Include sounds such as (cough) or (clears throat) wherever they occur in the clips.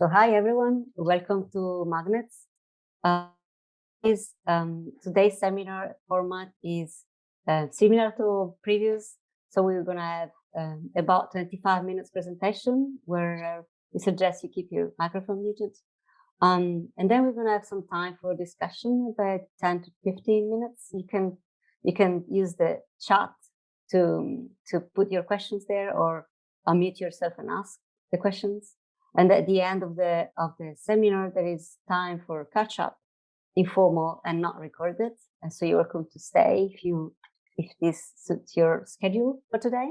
So hi everyone, welcome to Magnets. Uh, is um, today's seminar format is uh, similar to previous. So we're gonna have um, about 25 minutes presentation where we suggest you keep your microphone muted. Um, and then we're gonna have some time for discussion about 10 to 15 minutes. You can you can use the chat to to put your questions there or unmute yourself and ask the questions. And at the end of the of the seminar, there is time for catch up, informal and not recorded. And so you're welcome to stay if you if this suits your schedule for today.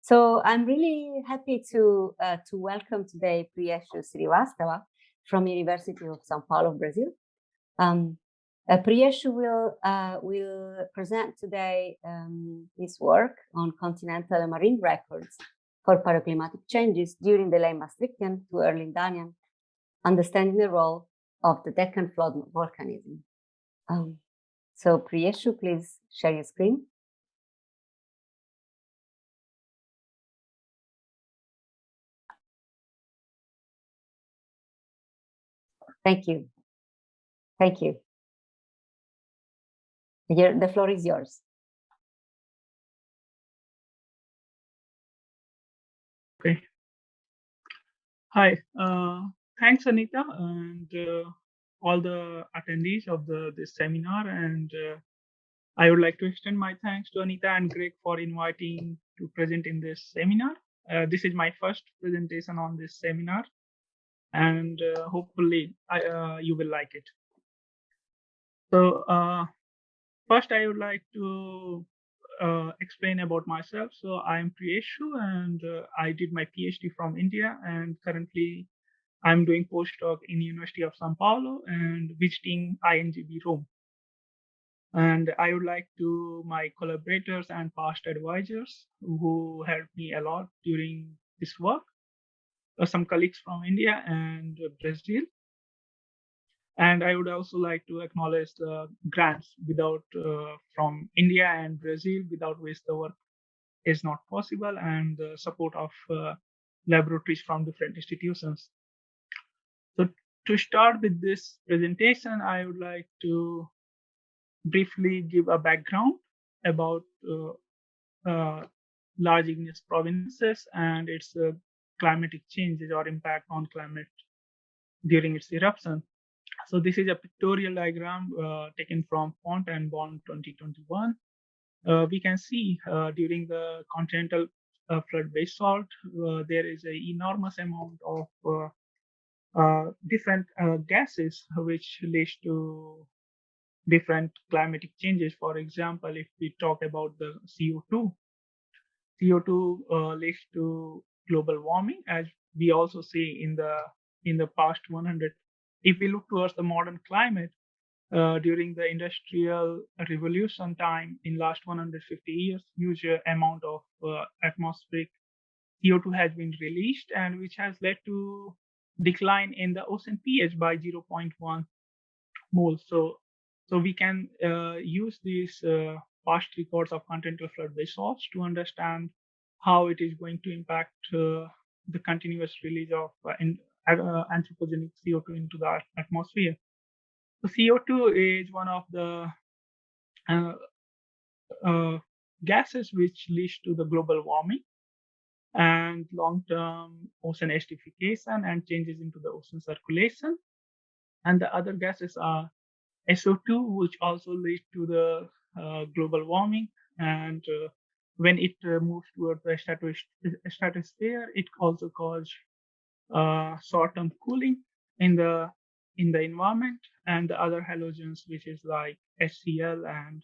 So I'm really happy to uh, to welcome today Priyeshu Srivastava from University of São Paulo, Brazil. Um, uh, Priyeshu will uh, will present today um, his work on continental and marine records for paleoclimatic changes during the late Maastrichtian to early Danian, understanding the role of the Deccan flood volcanism. Um, so Priyeshu, please share your screen. Thank you. Thank you. the floor is yours. Hi. Uh, thanks, Anita, and uh, all the attendees of the this seminar. And uh, I would like to extend my thanks to Anita and Greg for inviting to present in this seminar. Uh, this is my first presentation on this seminar, and uh, hopefully I, uh, you will like it. So first, I would like to uh, explain about myself. So I'm Priyeshu and uh, I did my PhD from India and currently I'm doing postdoc in University of Sao Paulo and visiting INGV Rome. And I would like to my collaborators and past advisors who helped me a lot during this work, uh, some colleagues from India and Brazil, and I would also like to acknowledge the grants without uh, from India and Brazil, without which the work is not possible, and the support of uh, laboratories from different institutions. So to start with this presentation, I would like to briefly give a background about uh, uh large igneous provinces and its uh, climatic changes or impact on climate during its eruption. So this is a pictorial diagram uh, taken from Font and Bond 2021. Uh, we can see uh, during the continental uh, flood basalt, uh, there is an enormous amount of uh, different gases which leads to different climatic changes. For example, if we talk about the CO2, CO2 leads to global warming, as we also see in the in the past 100 if we look towards the modern climate, uh, during the industrial revolution time in last 150 years, huge amount of uh, atmospheric CO2 has been released and which has led to decline in the ocean pH by 0.1 moles. So, so we can uh, use these uh, past records of continental flood basalts to understand how it is going to impact uh, the continuous release of uh, in, uh, anthropogenic CO2 into the atmosphere. So CO2 is one of the uh, uh, gases which leads to the global warming and long-term ocean acidification and changes into the ocean circulation. And the other gases are SO2, which also leads to the uh, global warming. And uh, when it uh, moves towards the stratosphere, it also causes uh, short-term cooling in the in the environment and the other halogens which is like HCl and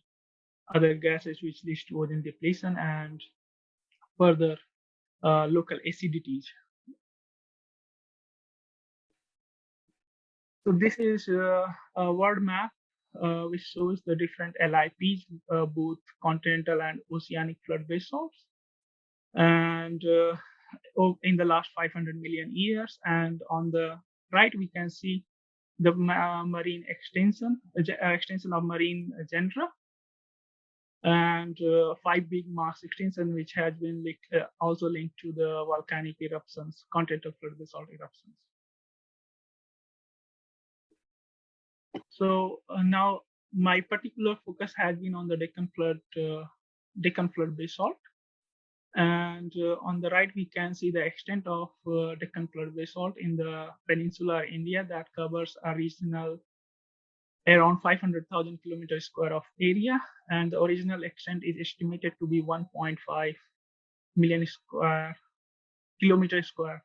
other gases which leads to ozone depletion and further uh, local acidities. So this is uh, a world map uh, which shows the different LIPs, uh, both continental and oceanic flood basalts. And uh, in the last 500 million years. And on the right, we can see the uh, marine extension, uh, uh, extension of marine genera, and uh, five big mass extinction, which has been linked, uh, also linked to the volcanic eruptions, continental flood basalt eruptions. So uh, now my particular focus has been on the Deccan flood, Deccan flood basalt. And uh, on the right, we can see the extent of uh, Deccan flood basalt in the peninsular India that covers a regional around 500,000 kilometers square of area. And the original extent is estimated to be 1.5 million square kilometers square.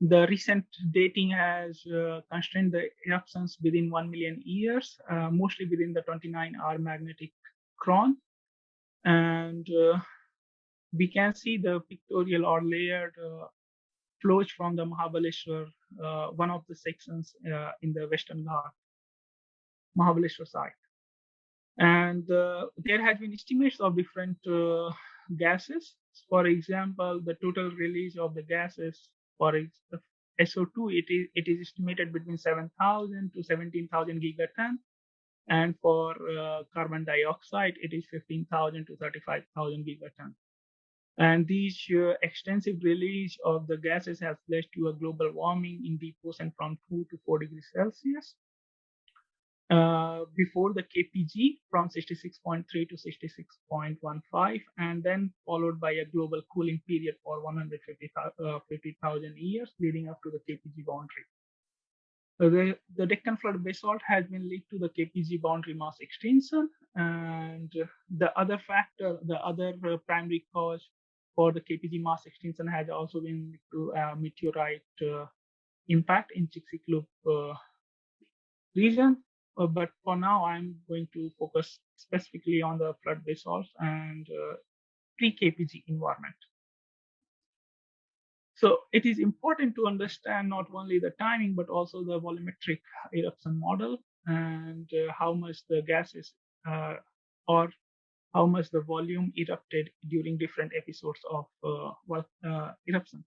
The recent dating has uh, constrained the eruptions within 1 million years, uh, mostly within the 29R magnetic chron. And uh, we can see the pictorial or layered uh, flows from the Mahabaleshwar, uh, one of the sections uh, in the Western Ghat, Mahabaleshwar site. And there has been estimates of different gases. For example, the total release of the gases for SO2, it is, it is estimated between 7,000 to 17,000 gigaton. And for uh, carbon dioxide, it is 15,000 to 35,000 gigaton. And these uh, extensive release of the gases has led to a global warming in deep ocean from 2 to 4 degrees Celsius. Uh, before the KPG from 66.3 to 66.15, and then followed by a global cooling period for 150,000 uh, 50, years, leading up to the KPG boundary. So the, the Deccan flood basalt has been linked to the KPG boundary mass extinction, and the other factor, the other uh, primary cause for the KPG mass extinction has also been to uh, meteorite uh, impact in Chicxulub uh, region, but for now, I'm going to focus specifically on the flood basalts and pre-KPG environment. So it is important to understand not only the timing, but also the volumetric eruption model and uh, how much the gases uh, or how much the volume erupted during different episodes of uh, uh, eruption.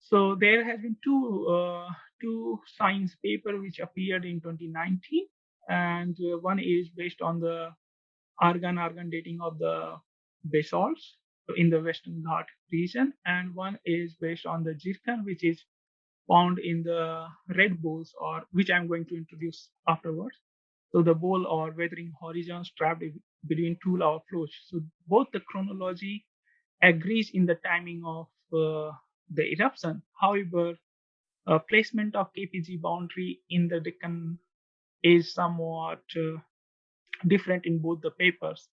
So there has been two uh, two science paper which appeared in 2019, and uh, one is based on the argon argon dating of the basalts in the Western Ghat region, and one is based on the zircon, which is found in the red boles, or which I'm going to introduce afterwards. So the bole or weathering horizons trapped between two lava flows. So both the chronology agrees in the timing of uh, the eruption. However, uh, placement of KPG boundary in the Deccan is somewhat uh, different in both the papers.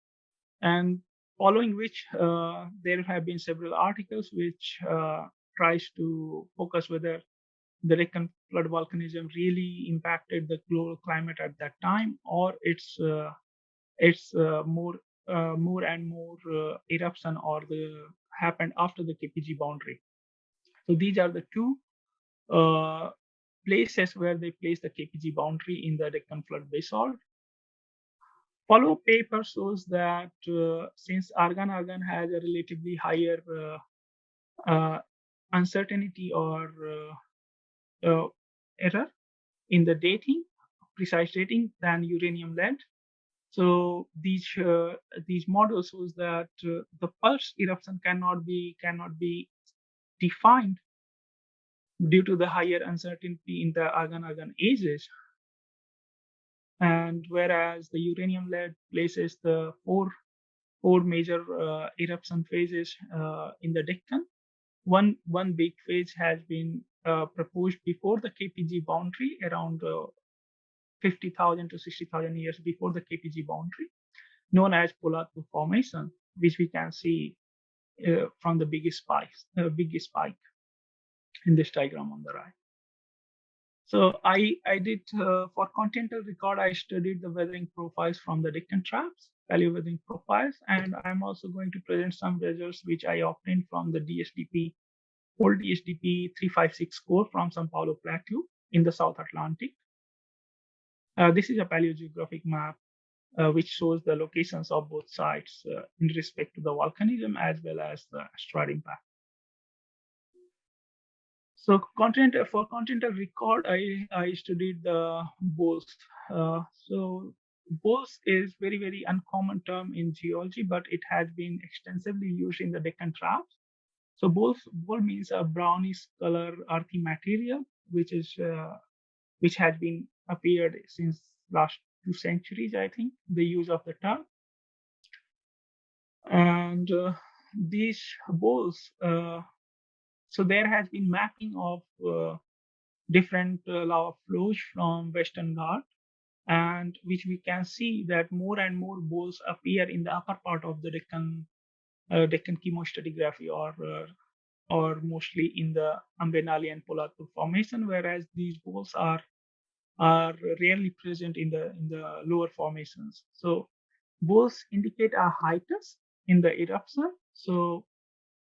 And following which, uh, there have been several articles which uh, tries to focus whether the Deccan flood volcanism really impacted the global climate at that time, or it's uh, it's uh, more more and more eruption or the happened after the KPG boundary. So these are the two uh, places where they place the KPG boundary in the Deccan flood basalt. Follow-up paper shows that uh, since argon-argon has a relatively higher uh, uh uncertainty or uh, uh, error in the dating, precise dating than uranium-lead. So these these models shows that the pulse eruption cannot be cannot be defined due to the higher uncertainty in the argon-argon ages. And whereas the uranium lead places the four, four major uh, eruption phases uh, in the Deccan, one, one big phase has been uh, proposed before the KPG boundary around uh, 50,000 to 60,000 years before the KPG boundary, known as Poladpur Formation, which we can see uh, from the biggest spike, uh, biggest spike in this diagram on the right. So I, I did, uh, for continental record, I studied the weathering profiles from the Deccan traps, paleo weathering profiles, and I'm also going to present some results which I obtained from the DSDP, old DSDP 356 core from Sao Paulo Plateau in the South Atlantic. Uh, this is a paleogeographic map uh, which shows the locations of both sites uh, in respect to the volcanism as well as the asteroid impact. So for continental record, I, I studied the boles. Uh, so boles is very, very uncommon term in geology, but it has been extensively used in the Deccan traps. So boles, bole means a brownish color earthy material, which is uh, which has been appeared since last two centuries, I think, the use of the term. And uh, these boles, uh, so there has been mapping of uh, different uh, lava flows from Western Ghat, and which we can see that more and more boles appear in the upper part of the Deccan, uh, Deccan chemostratigraphy or uh, or mostly in the Ambenali and Poladpur formation, whereas these boles are are rarely present in the in the lower formations. So boles indicate a hiatus in the eruption. So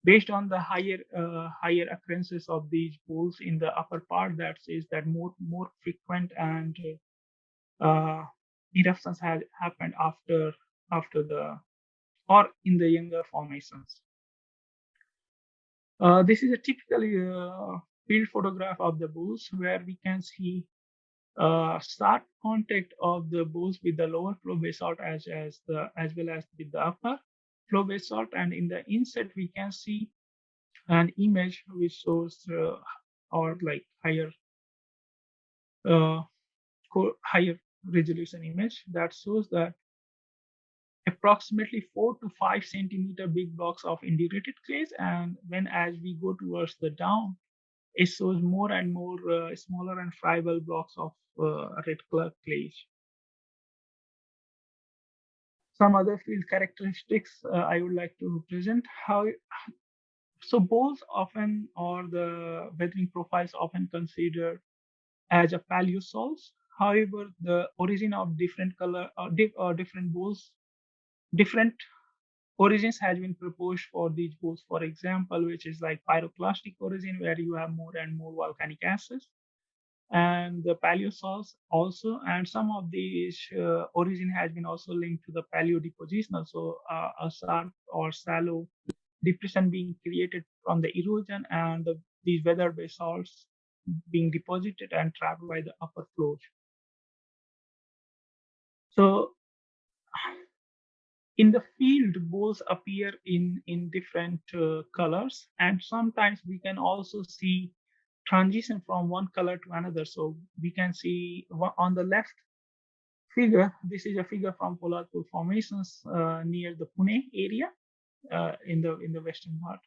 based on the higher uh, higher occurrences of these boles in the upper part, that says that more more frequent and uh, eruptions had happened after after the or in the younger formations. Uh, this is a typical uh, field photograph of the boles where we can see uh, start contact of the boles with the lower flow basalt as, as, the, as well as with the upper flow basalt. And in the inset, we can see an image which shows uh, or like higher uh, higher resolution image that shows that approximately four to five centimeter big blocks of indurated clays. And when as we go towards the down, shows more and more uh, smaller and friable blocks of uh, red color clays. Some other field characteristics uh, I would like to present. How so bowls often or the weathering profiles often considered as a paleosols. However, the origin of different color or, di or different bowls different origins has been proposed for these both, for example, which is like pyroclastic origin, where you have more and more volcanic acids, and the paleosols also, and some of these uh, origin has been also linked to the paleodepositional, so uh, a sharp or shallow depression being created from the erosion and the, these weathered basalts being deposited and trapped by the upper flows. So in the field boles appear in in different uh, colors and sometimes we can also see transition from one color to another. So we can see on the left figure this is a figure from Poladpur formations uh, near the Pune area uh, in the in the western part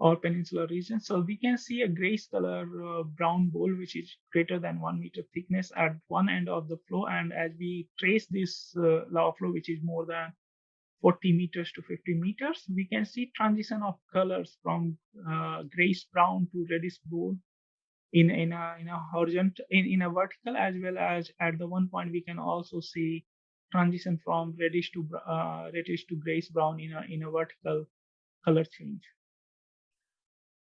or peninsular region. So we can see a grayish color uh, brown bole which is greater than one meter thickness at one end of the flow and as we trace this uh, lava flow which is more than 40 meters to 50 meters, we can see transition of colors from uh, grayish brown to reddish brown in, in, a, in a horizontal, in, in a vertical, as well as at the one point, we can also see transition from reddish to uh, reddish to grayish brown in a, in a vertical color change.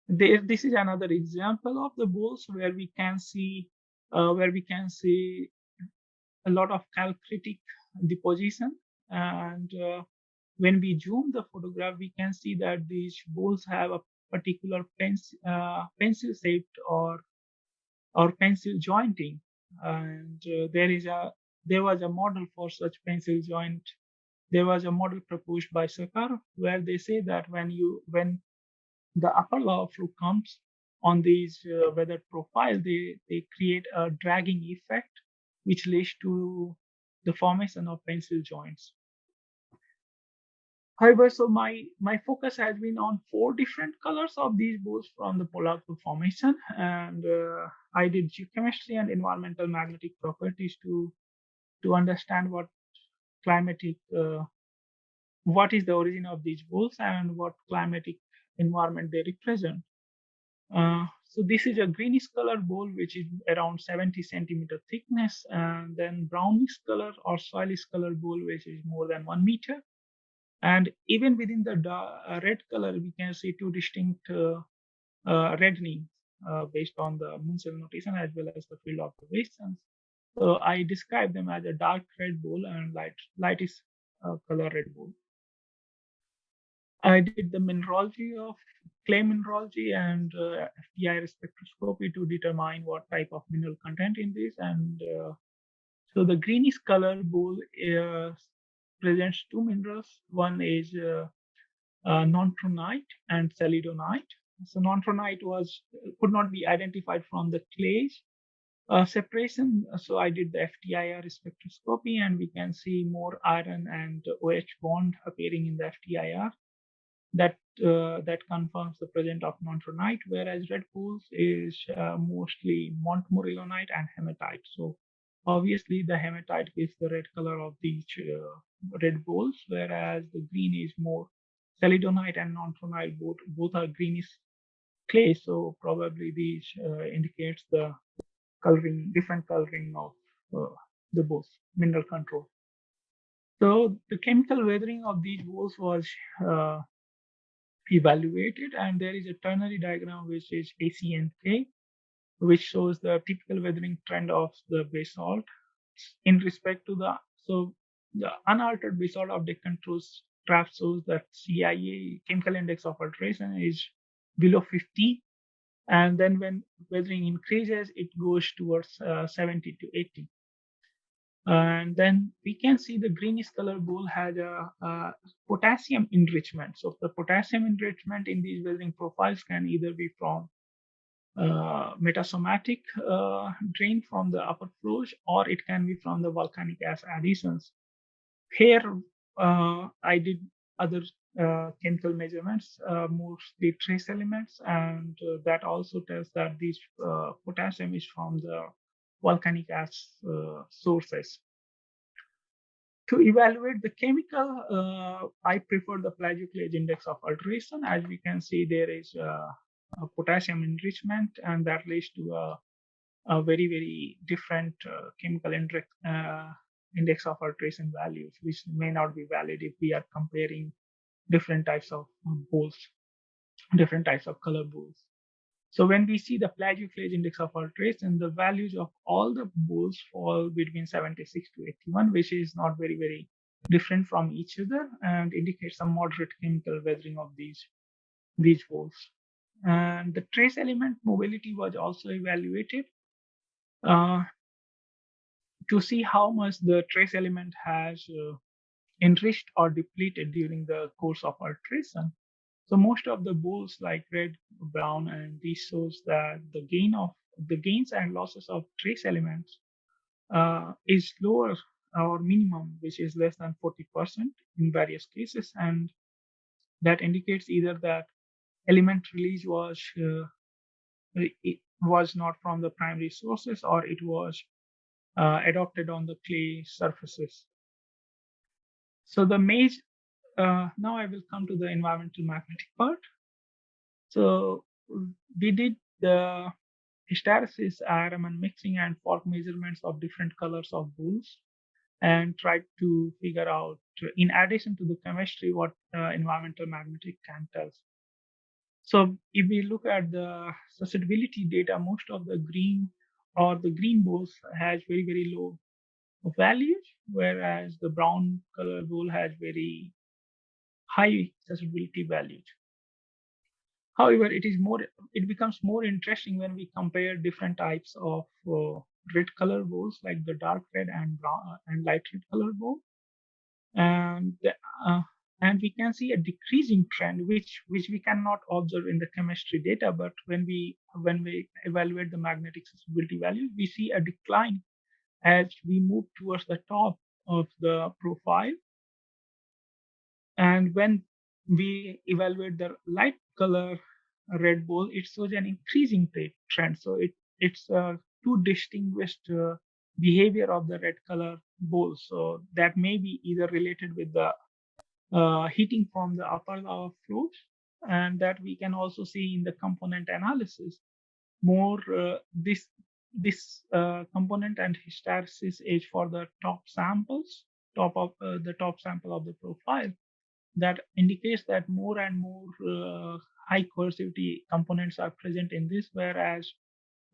There, this is another example of the boles where we can see uh, where we can see a lot of calcritic deposition and uh, when we zoom the photograph, we can see that these bowls have a particular pencil, uh, pencil shaped or or pencil jointing, and uh, there is a there was a model for such pencil joint. There was a model proposed by Sakharov where they say that when you when the upper lava flow comes on these uh, weathered profile, they they create a dragging effect, which leads to the formation of pencil joints. However, so my, my focus has been on four different colors of these boles from the Poladpur formation. And uh, I did geochemistry and environmental magnetic properties to, to understand what climatic, uh, what is the origin of these boles and what climatic environment they represent. Uh, so this is a greenish color bole, which is around 70 centimeter thickness, and then brownish color or soilish color bole, which is more than one meter. And even within the uh, red color, we can see two distinct uh, uh, reddening based on the Munsell notation as well as the field observations. So I describe them as a dark red bole and light lightish color red bole. I did the mineralogy of clay mineralogy and uh, spectroscopy to determine what type of mineral content in this. And uh, so the greenish color bole uh, presents two minerals. One is uh, uh, nontronite and celadonite. So nontronite was could not be identified from the clays, Uh, separation, so I did the FTIR spectroscopy and we can see more iron and OH bond appearing in the FTIR. That uh, that confirms the presence of nontronite, whereas red pools is uh, mostly montmorillonite and hematite. So obviously the hematite gives the red color of these uh, red balls, whereas the green is more celadonite and nontronite. Both both are greenish clay, so probably these uh, indicates the coloring, different coloring of uh, the balls, mineral control. So the chemical weathering of these balls was uh, evaluated and there is a ternary diagram which is ACNK which shows the typical weathering trend of the basalt. In respect to the so the unaltered basalt of Deccan graph shows that CIA chemical index of alteration is below 50 and then when weathering increases it goes towards uh, 70 to 80 and then we can see the greenish color bole has a, a, potassium enrichment. So the potassium enrichment in these weathering profiles can either be from uh, metasomatic uh, drain from the upper floors or it can be from the volcanic ash additions. Here uh, I did other uh, chemical measurements, uh, mostly trace elements, and uh, that also tells that this potassium is from the volcanic ash sources. To evaluate the chemical, I prefer the plagioclase index of alteration. As we can see, there is potassium enrichment, and that leads to a, a very, very different uh, chemical index, uh, index of alteration values, which may not be valid if we are comparing different types of balls, different types of color balls. So when we see the plagioclase index of alteration, the values of all the bulls fall between 76 to 81, which is not very, very different from each other and indicates some moderate chemical weathering of these, these bulls. And the trace element mobility was also evaluated uh, to see how much the trace element has uh, enriched or depleted during the course of alteration. So most of the bulls like red, brown, and these shows that the gain of the gains and losses of trace elements uh, is lower or minimum, which is less than 40% in various cases. And that indicates either that element release was uh, it was not from the primary sources or it was uh, adopted on the clay surfaces. So the major uh, now I will come to the environmental magnetic part. So we did the hysteresis, and mixing and FORC measurements of different colors of bulls and tried to figure out, in addition to the chemistry, what uh, environmental magnetic can tell. So if we look at the susceptibility data, most of the green or the green bulls has very, very low values, whereas the brown color bull has very high susceptibility values. However, it is more it becomes more interesting when we compare different types of uh, red color balls like the dark red and brown uh, and light red color ball, and the, uh, and we can see a decreasing trend which which we cannot observe in the chemistry data but when we when we evaluate the magnetic susceptibility value we see a decline as we move towards the top of the profile and when we evaluate the light color red ball, it shows an increasing trend. So it it's uh, two distinguished uh, behavior of the red color ball. So that may be either related with the uh, heating from the upper lava flows, and that we can also see in the component analysis. More uh, this this uh, component and hysteresis is for the top samples, top of uh, the top sample of the profile that indicates that more and more uh, high coercivity components are present in this, whereas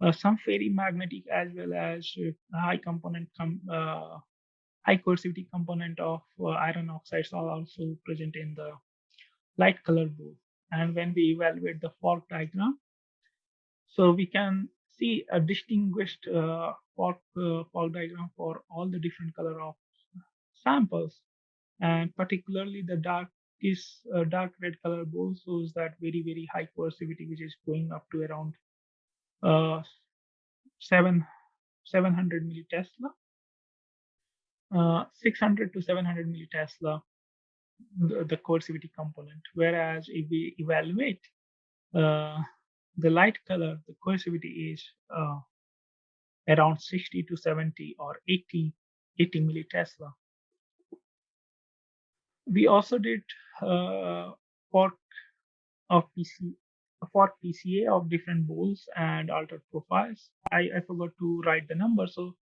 uh, some ferrimagnetic as well as high component com high coercivity component of uh, iron oxides are also present in the light color blue. And when we evaluate the FORC diagram, so we can see a distinguished uh, FORC, FORC diagram for all the different color of samples and particularly the dark is uh, dark red color bole shows that very very high coercivity which is going up to around uh, 7 700 millitesla, uh, 600 to 700 millitesla, the, the coercivity component. Whereas if we evaluate uh, the light color, the coercivity is uh, around 60 to 70 or 80, 80 millitesla. We also did uh, for of PC for PCA of different boles and altered profiles. I, I forgot to write the number. So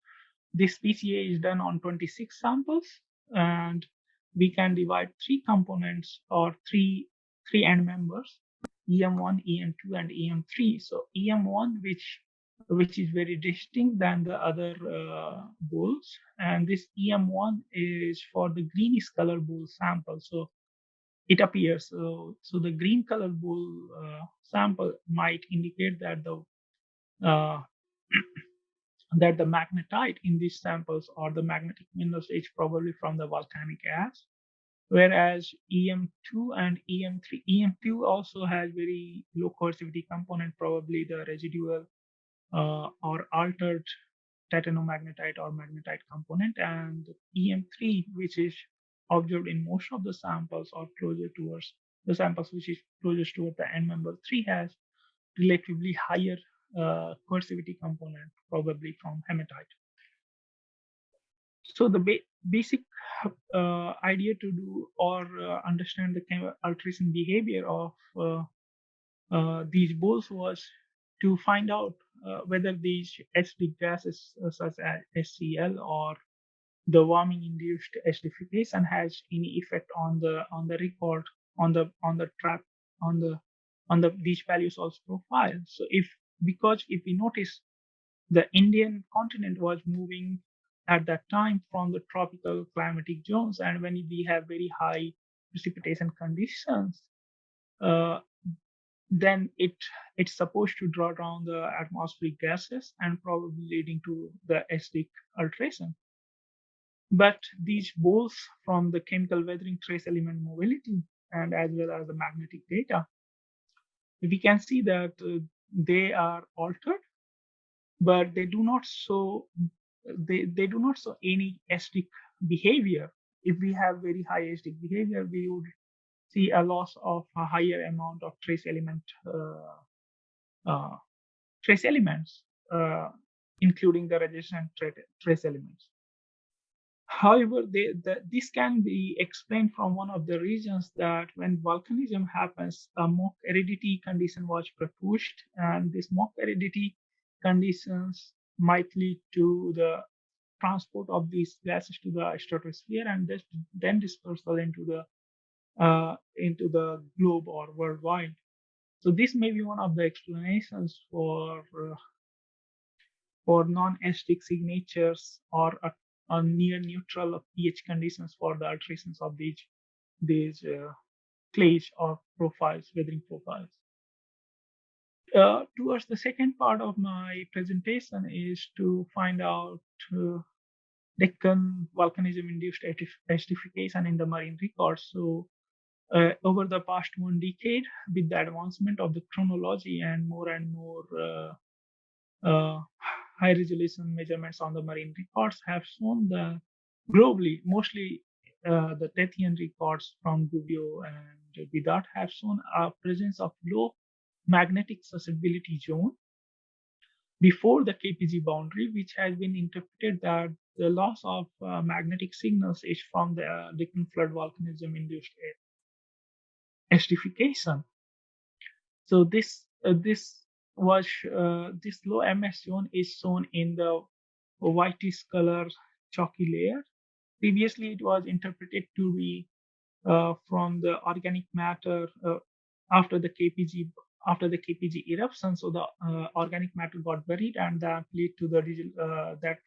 this PCA is done on 26 samples and we can divide three components or three three end members em1 em2 and em3 so em1 which which is very distinct than the other uh, Boles and this em1 is for the greenish color Bole sample. So it appears so so the green color Bole uh, sample might indicate that the uh, (clears throat) that the magnetite in these samples or the magnetic minerals is probably from the volcanic ash whereas em2 and em3 em2 also has very low coercivity component probably the residual uh, or altered titanomagnetite or magnetite component and em3 which is observed in most of the samples or closer towards the samples which is closest toward the end member 3 has relatively higher uh, coercivity component, probably from hematite. So the ba basic uh, idea to do or uh, understand the alteration behavior of uh, uh, these Boles was to find out uh, whether these acidic gases such as HCl or the warming induced acidification has any effect on the on the record on the on the trap on the on the these values also profile. So if because if we notice the Indian continent was moving at that time from the tropical climatic zones, and when we have very high precipitation conditions, uh, then it it's supposed to draw down the atmospheric gases and probably leading to the acidic alteration. But these both from the chemical weathering trace element mobility and as well as the magnetic data, we can see that uh, they are altered, but they do not show they, they do not show any acidic behavior. If we have very high acidic behavior, we would see a loss of a higher amount of trace element uh, uh, trace elements, uh, including the resistant trace elements. However, they, the, this can be explained from one of the reasons that when volcanism happens, a mock aridity condition was proposed, and this mock aridity conditions might lead to the transport of these gases to the stratosphere and this, then dispersal into the uh, into the globe or worldwide. So this may be one of the explanations for uh, for non-acidic signatures or a on near neutral pH conditions for the alterations of these these uh, clays or profiles, weathering profiles. Uh, towards the second part of my presentation is to find out uh, Deccan volcanism-induced acidification in the marine records. So uh, over the past one decade, with the advancement of the chronology and more and more uh, uh, high resolution measurements on the marine records have shown the globally, mostly uh, the Tethyan records from Gubbio and Bidart have shown a presence of low magnetic susceptibility zone before the KPG boundary, which has been interpreted that the loss of uh, magnetic signals is from the uh, flood volcanism induced acidification. So this uh, this was uh, this low MS zone is shown in the whitish color chalky layer. Previously, it was interpreted to be uh, from the organic matter uh, after the KPG after the KPG eruption. So the uh, organic matter got buried, and that led to the uh, that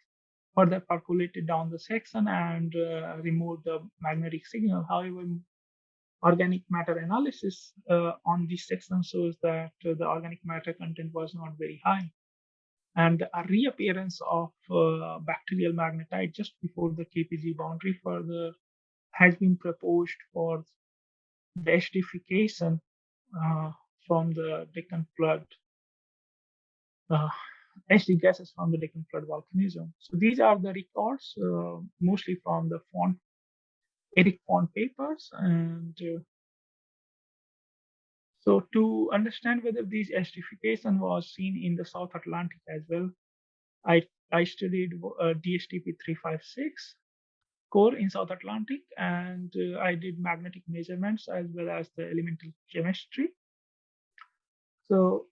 further percolated down the section and uh, removed the magnetic signal. However, organic matter analysis uh, on these sections shows that uh, the organic matter content was not very high. And a reappearance of uh, bacterial magnetite just before the KPG boundary further has been proposed for the acidification uh, from the Deccan flood uh, HD gases from the Deccan flood volcanism. So these are the records, uh, mostly from the Font, Eric Font papers. And uh, so to understand whether this acidification was seen in the South Atlantic as well, I, I studied uh, DSDP 356 core in South Atlantic, and uh, I did magnetic measurements as well as the elemental chemistry. So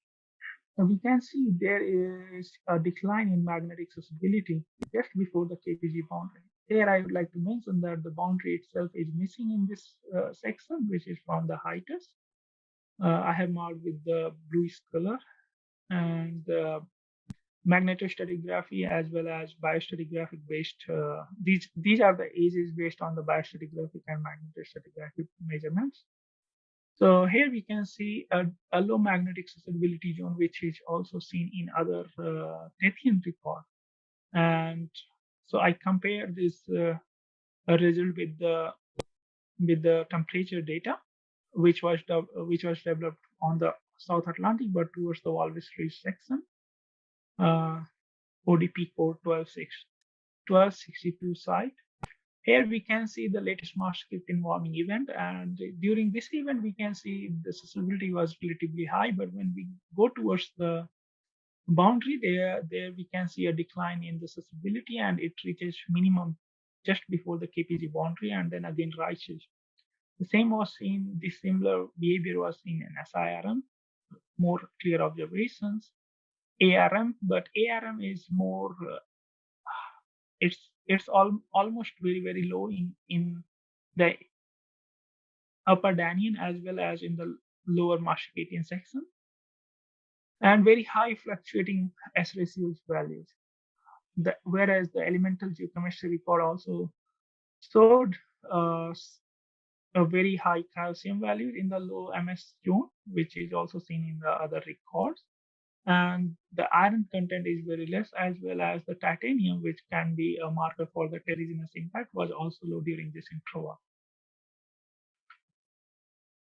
we can see there is a decline in magnetic susceptibility just before the KPG boundary. Here I would like to mention that the boundary itself is missing in this uh, section, which is from the HITES. Uh, I have marked with the bluish color and uh, magnetostratigraphy as well as biostratigraphic based. Uh, these these are the ages based on the biostratigraphic and magnetostratigraphic measurements. So here we can see a, a low magnetic susceptibility zone, which is also seen in other uh, Tethyan record. And so I compare this uh, result with the with the temperature data, which was which was developed on the South Atlantic, but towards the Walvis Ridge section. Uh, ODP core 1262 site. Here we can see the latest Maastricht warming event, and during this event we can see the susceptibility was relatively high, but when we go towards the boundary there, there we can see a decline in the susceptibility and it reaches minimum just before the KPG boundary and then again rises. The same was seen, this similar behavior was seen in SIRM, more clear observations. ARM, but ARM is more, uh, it's it's all, almost very, very low in, in the upper danian as well as in the lower Maastrichtian section, and very high fluctuating S ratios values. The, whereas the elemental geochemistry record also showed uh, a very high calcium value in the low MS zone, which is also seen in the other records and the iron content is very less as well as the titanium which can be a marker for the terrigenous impact was also low during this intro.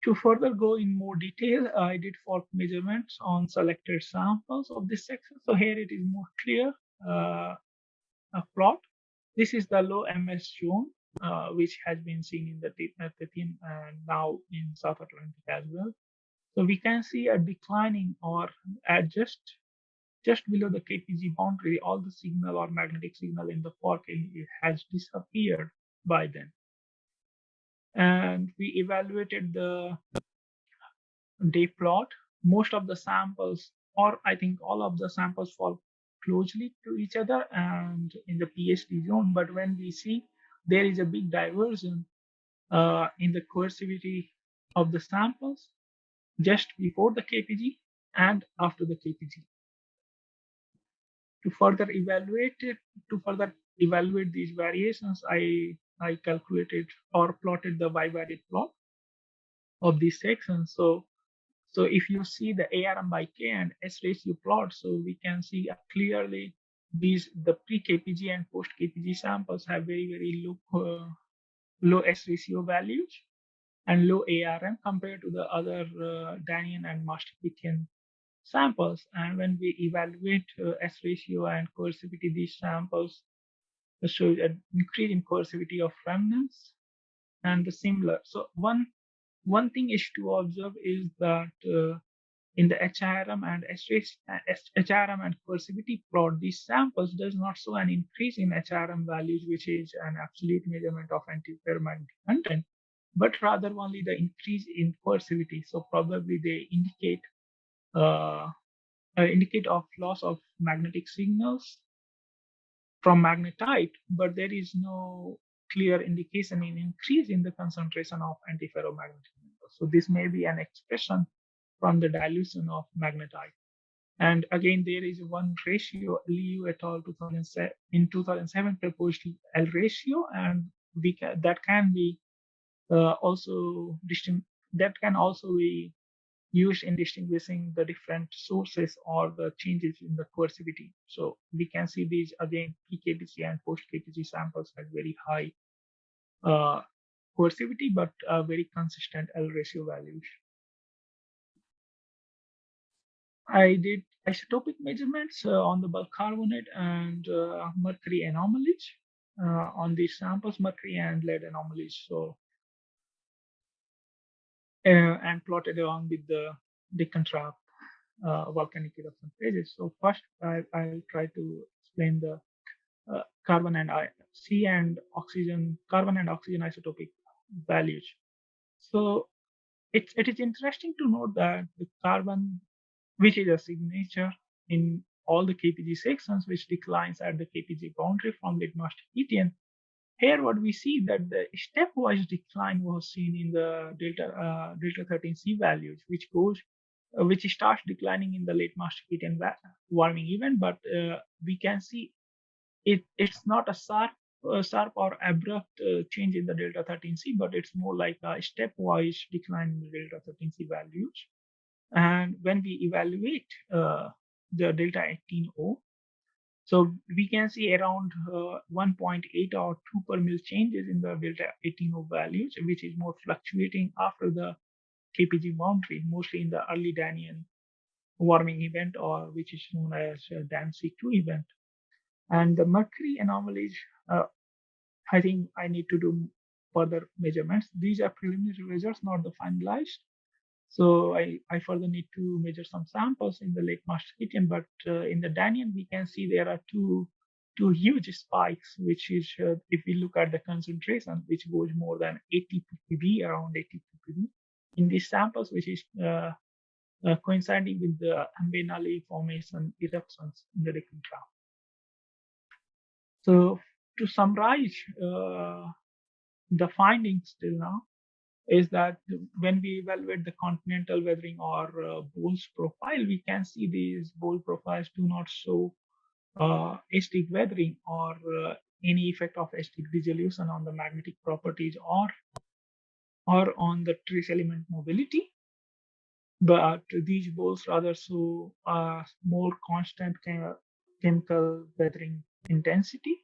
To further go in more detail, I did fault measurements on selected samples of this section. So here it is more clear uh, a plot. This is the low MS zone, uh, which has been seen in the Tethyan and now in South Atlantic as well. So we can see a declining or at just just below the KPG boundary, all the signal or magnetic signal in the quark has disappeared by then. And we evaluated the day plot. Most of the samples, or I think all of the samples fall closely to each other and in the PSD zone. But when we see there is a big diversion uh, in the coercivity of the samples, just before the KPG and after the KPG. To further evaluate it, to further evaluate these variations, I, I calculated or plotted the bivariate plot of these sections. So, so if you see the ARM by K and S ratio plot, so we can see clearly these the pre-KPG and post-KPG samples have very, very low, uh, low S ratio values and low ARM compared to the other uh, Danian and Maastrichtian samples. And when we evaluate uh, S ratio and coercivity, these samples show an increase in coercivity of remnants and the similar. So one one thing is to observe is that uh, in the HRM and HRM and coercivity plot, these samples does not show an increase in HRM values, which is an absolute measurement of antiferromagnetic content but rather only the increase in coercivity. So probably they indicate uh, uh, indicate of loss of magnetic signals from magnetite, but there is no clear indication in increase in the concentration of antiferromagnetic metals. So this may be an expression from the dilution of magnetite. And again, there is one ratio, Liu et al. 2007, in 2007 proposed L ratio, and we can, that can be uh, also that can also be used in distinguishing the different sources or the changes in the coercivity. So we can see these again pre-KPG and post-KPG samples had very high uh, coercivity, but uh, very consistent L ratio values. I did isotopic measurements uh, on the bulk carbonate and uh, mercury anomalies uh, on these samples, mercury and lead anomalies. So, and plotted along with the Deccan Trap uh, volcanic eruption phases. So first, I, will try to explain the uh, carbon and I, C and oxygen, carbon and oxygen isotopic values. So it's, it is interesting to note that the carbon, which is a signature in all the KPG sections, which declines at the KPG boundary from late Maastrichtian. Here, what we see that the stepwise decline was seen in the delta uh, delta 13C values, which goes uh, which starts declining in the late Maastrichtian warming event, but uh, we can see it it's not a sharp uh, sharp or abrupt uh, change in the delta 13c but it's more like a stepwise decline in the delta 13c values. And when we evaluate uh, the delta 18o so we can see around uh, 1.8 or 2 per mil changes in the delta 18o values which is more fluctuating after the kpg boundary mostly in the early Danian warming event or which is known as Dan-C2 event and the mercury anomalies, uh, I think I need to do further measurements. These are preliminary results, not the finalized. So I, I further need to measure some samples in the Late Maastrichtian, but uh, in the Danian, we can see there are two two huge spikes, which is uh, if we look at the concentration, which goes more than 80 ppb, around 80 ppb in these samples, which is uh, uh, coinciding with the Ambenali formation eruptions in the Deccan Trap. So to summarize uh, the findings till now is that when we evaluate the continental weathering or uh, bole profile, we can see these bole profiles do not show uh, acidic weathering or uh, any effect of acidic dissolution on the magnetic properties or or on the trace element mobility. But these boles rather show a more constant chem chemical weathering intensity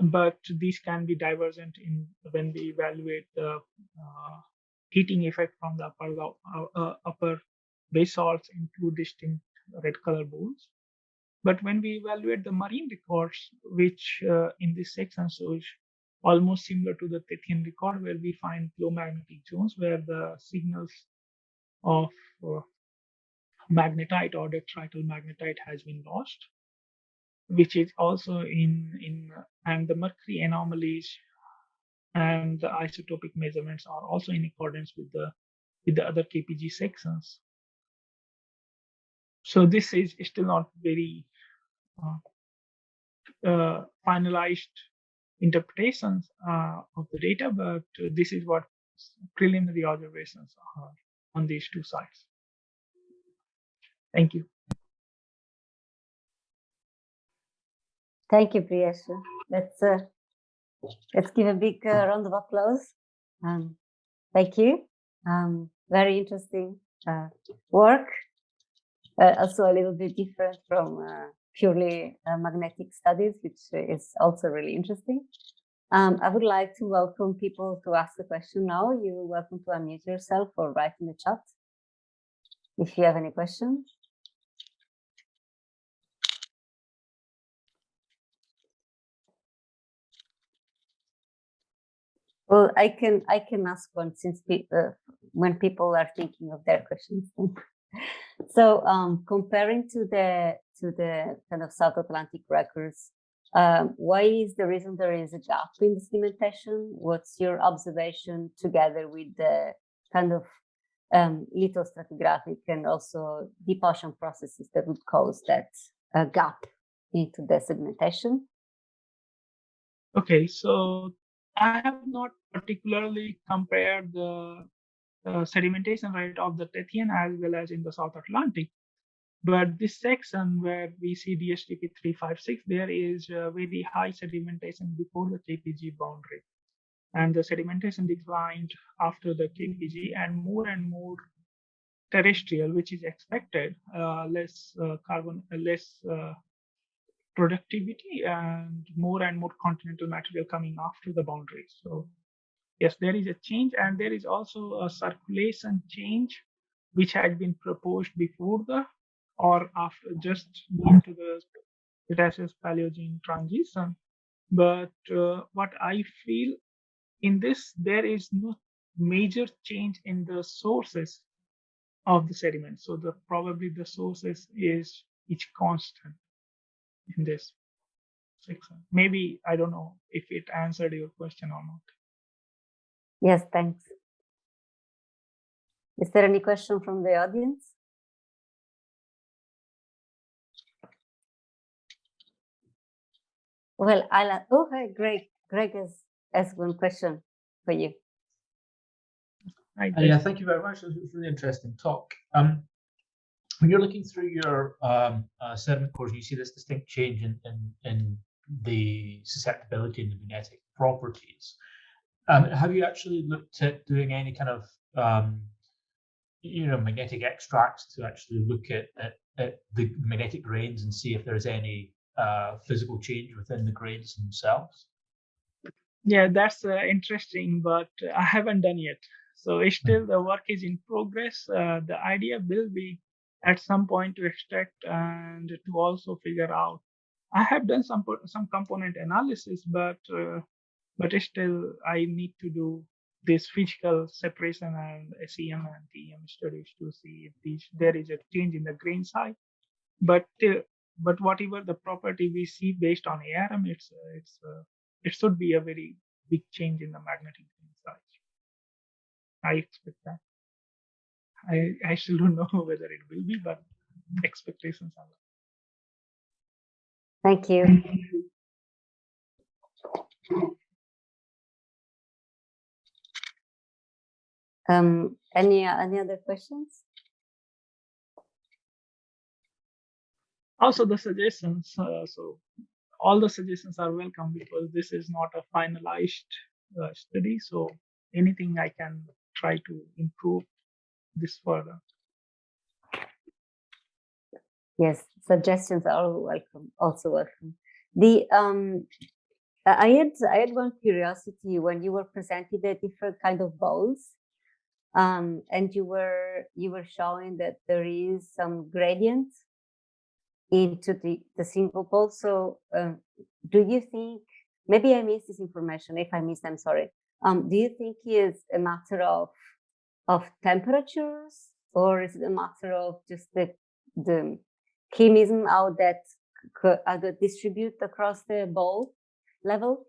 but these can be divergent in when we evaluate the uh, heating effect from the upper uh, uh, upper basalts in two distinct red color boles. But when we evaluate the marine records, which uh, in this section shows almost similar to the Tethyan record, where we find low magnetic zones where the signals of uh, magnetite or detrital magnetite has been lost which is also in in and the mercury anomalies and the isotopic measurements are also in accordance with the with the other KPG sections. So this is still not very uh, uh, finalized interpretations uh, of the data, but this is what preliminary observations are on these two sites. Thank you. Thank you, Priyesha. Let's uh, let's give a big uh, round of applause. Um, thank you. Um, very interesting uh, work. Uh, also a little bit different from uh, purely uh, magnetic studies, which is also really interesting. Um, I would like to welcome people to ask a question now. You're welcome to unmute yourself or write in the chat if you have any questions. Well, I can I can ask one since uh, when people are thinking of their questions. (laughs) so um, comparing to the to the kind of South Atlantic records, um, why is the reason there is a gap in the sedimentation? What's your observation together with the kind of um, lithostratigraphic and also deep ocean processes that would cause that uh, gap into the sedimentation? Okay, so I have not particularly compared the sedimentation rate of the Tethyan as well as in the South Atlantic. But this section where we see DSDP 356, there is very high sedimentation before the KPG boundary. And the sedimentation declined after the KPG and more and more terrestrial, which is expected, uh, less uh, carbon, uh, less uh, productivity and more and more continental material coming after the boundaries. So yes, there is a change and there is also a circulation change which had been proposed before the or after just into the Cretaceous Paleogene transition. But uh, what I feel in this, there is no major change in the sources of the sediment. So the probably the sources is each constant in this section. Maybe I don't know if it answered your question or not. Yes, thanks. Is there any question from the audience? Well, I'll, oh, hey, Greg. Greg has, has one question for you. Uh, yeah, thank you very much. It was a really interesting talk. Um, when you're looking through your um, uh, sediment cores, you see this distinct change in, in, in the susceptibility and the magnetic properties. Um, have you actually looked at doing any kind of um, you know magnetic extracts to actually look at, at, at the magnetic grains and see if there's any uh, physical change within the grains themselves? Yeah, that's uh, interesting, but I haven't done yet. So it's Hmm. still the work is in progress. Uh, the idea will be at some point to extract and to also figure out. I have done some some component analysis, but uh, but still I need to do this physical separation and SEM and TEM studies to see if these, there is a change in the grain size. But uh, but whatever the property we see based on ARM, it's uh, it's uh, it should be a very big change in the magnetic grain size. I expect that. I I still don't (laughs) know whether it will be, but expectations are. Thank you. Um, any any other questions? Also, the suggestions. Uh, so all the suggestions are welcome because this is not a finalized uh, study. So anything I can try to improve this further. Yes, suggestions are welcome, also welcome. The um, I had I had one curiosity when you were presenting the different kind of boles, um, and you were you were showing that there is some gradient into the the single bole. So, um, do you think maybe I missed this information? If I missed, I'm sorry. Um, do you think it's a matter of of temperatures, or is it a matter of just the the chemism how that c- how uh, distribute across the bole level?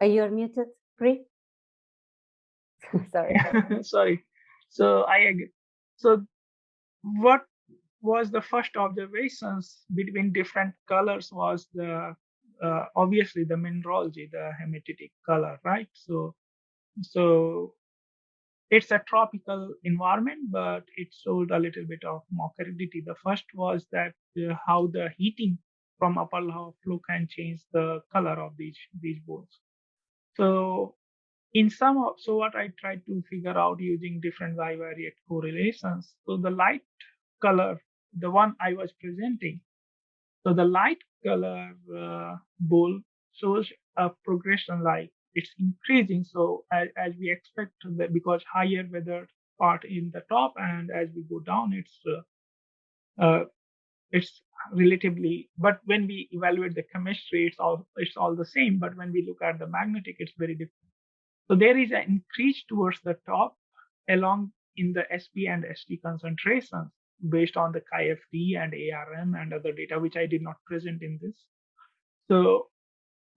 Are you muted, Pri? (laughs) Sorry. (laughs) Sorry. So I agree. So what was the first observations between different colors was the uh, obviously the mineralogy, the hematitic color, right? So so it's a tropical environment, but it showed a little bit of mockridity. The first was that uh, how the heating from upper lava flow can change the color of these these boles. So in some of, so what I tried to figure out using different bivariate correlations. So the light color, the one I was presenting, so the light color uh, bole shows a progression like it's increasing. So as, as we expect that because higher weather part in the top and as we go down, it's uh, uh, it's relatively but when we evaluate the chemistry it's all it's all the same. But when we look at the magnetic it's very different. So there is an increase towards the top along in the sp and st concentrations based on the KFD and ARM and other data, which I did not present in this. So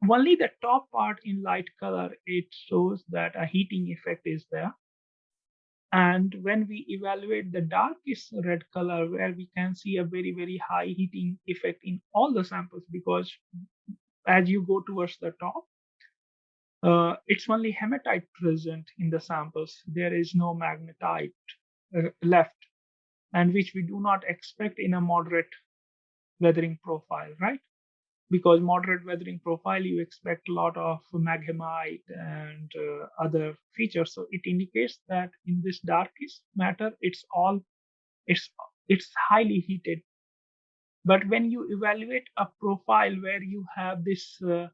only the top part in light color, it shows that a heating effect is there. And when we evaluate the darkest red color, where we can see a very, very high heating effect in all the samples, because as you go towards the top, uh, it's only hematite present in the samples. There is no magnetite uh, left, and which we do not expect in a moderate weathering profile, right? Because moderate weathering profile, you expect a lot of maghemite and uh, other features. So it indicates that in this darkest matter, it's all it's it's highly heated. But when you evaluate a profile where you have this uh,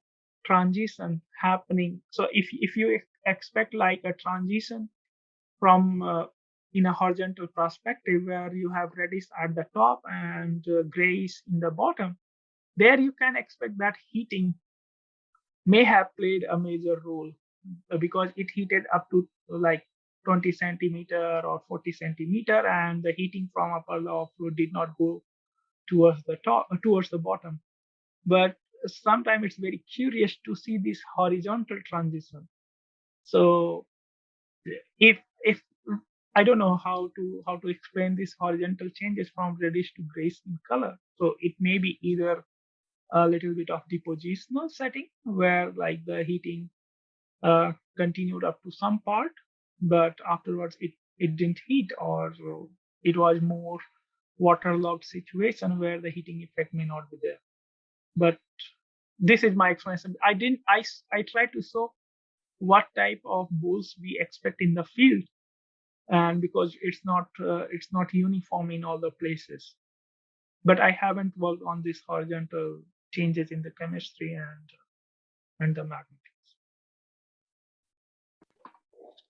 transition happening, so if if you expect like a transition from uh, in a horizontal perspective where you have reddish at the top and uh, grayish in the bottom. There you can expect that heating may have played a major role uh, because it heated up to like 20 centimeter or 40 centimeter and the heating from upper layer fluid did not go towards the top towards the bottom but sometimes it's very curious to see this horizontal transition so if if i don't know how to how to explain this horizontal changes from reddish to grayish in color. So it may be either a little bit of depositional setting where like the heating uh, continued up to some part but afterwards it it didn't heat or it was more waterlogged situation where the heating effect may not be there. But this is my explanation. I didn't i i tried to show what type of boles we expect in the field and because it's not uh, it's not uniform in all the places. But i haven't worked on these horizontal changes in the chemistry and and the magnetics.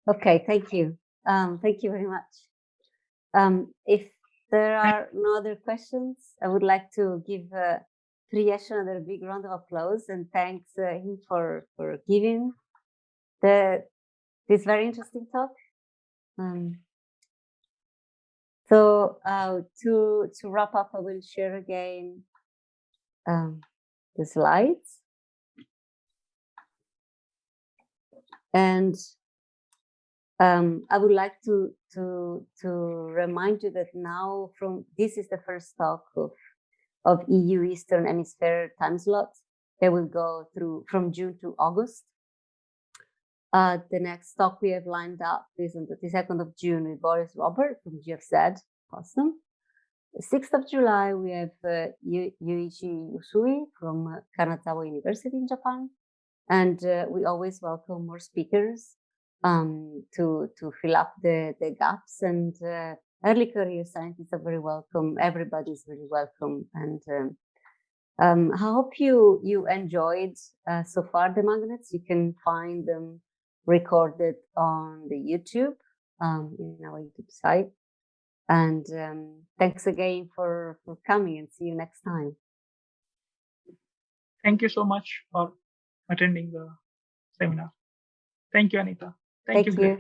Okay thank you. Um, thank you very much. Um, if there are no other questions i would like to give uh, Priyesh another big round of applause and thanks uh, him for for giving the this very interesting talk. Um, so uh, to to wrap up, I will share again um, the slides. And um, I would like to to to remind you that now from this is the first talk of of EU Eastern Hemisphere time slot. They will go through from June to August. Uh, the next talk we have lined up is on the 22nd of June with Boris Robert from GFZ Potsdam. The 6th of July, we have uh, Yuichi Usui from uh, Kanazawa University in Japan. And uh, we always welcome more speakers um, to, to fill up the, the gaps. And uh, early career scientists are very welcome. Everybody is very welcome. And um, um, I hope you, you enjoyed uh, so far the magnets. You can find them recorded on the YouTube, um, in our YouTube site. And um, thanks again for, for coming and see you next time. Thank you so much for attending the seminar. Thank you, Anita. Thank, Thank you. you.